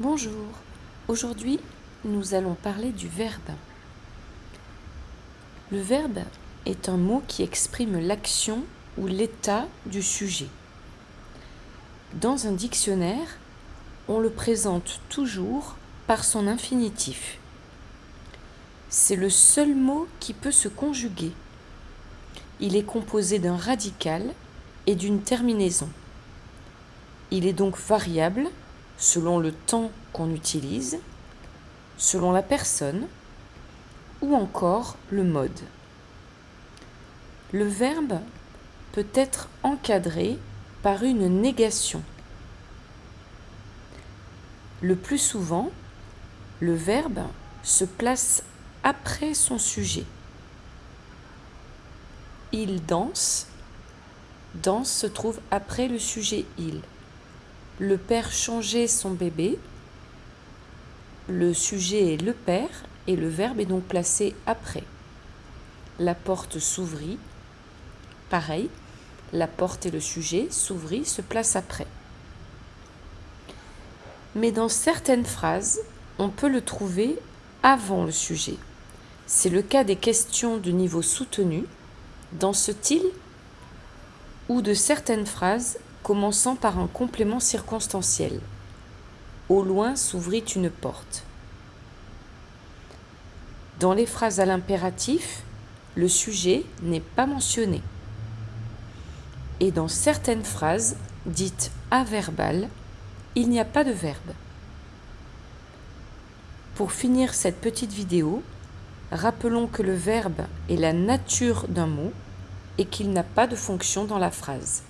Bonjour, aujourd'hui nous allons parler du verbe. Le verbe est un mot qui exprime l'action ou l'état du sujet. Dans un dictionnaire, on le présente toujours par son infinitif. C'est le seul mot qui peut se conjuguer. Il est composé d'un radical et d'une terminaison. Il est donc variable selon le temps qu'on utilise, selon la personne ou encore le mode. Le verbe peut être encadré par une négation. Le plus souvent, le verbe se place après son sujet. Il danse. Danse se trouve après le sujet il le père changeait son bébé. Le sujet est le père et le verbe est donc placé après. La porte s'ouvrit. Pareil, la porte et le sujet s'ouvrit se placent après. Mais dans certaines phrases, on peut le trouver avant le sujet. C'est le cas des questions de niveau soutenu, dans ce style, ou de certaines phrases commençant par un complément circonstanciel. Au loin s'ouvrit une porte. Dans les phrases à l'impératif, le sujet n'est pas mentionné. Et dans certaines phrases dites averbales, il n'y a pas de verbe. Pour finir cette petite vidéo, rappelons que le verbe est la nature d'un mot et qu'il n'a pas de fonction dans la phrase.